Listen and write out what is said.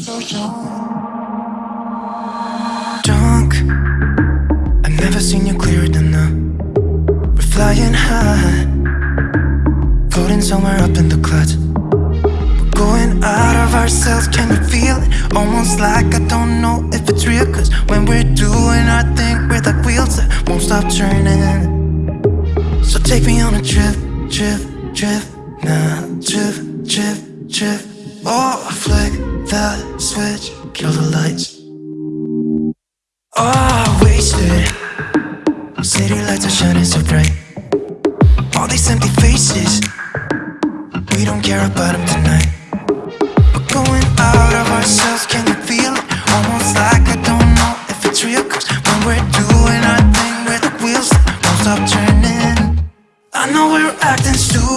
so. Drunk, I've never seen you clearer than now. We're flying high, floating somewhere up in the clouds. We're going out of ourselves, can you feel it? Almost like I don't know if it's real. Cause when we're doing our thing, we're like wheels that won't stop turning. So take me on a trip, trip, trip, now, trip, trip, trip. Oh, flick the switch, kill the lights. Oh, wasted. City lights are shining so bright. All these empty faces. We don't care about them tonight. We're going out of ourselves, can you feel it? Almost like I don't know if it's real Cause when we're doing our thing, where the wheels Won't stop turning. I know we're acting stupid.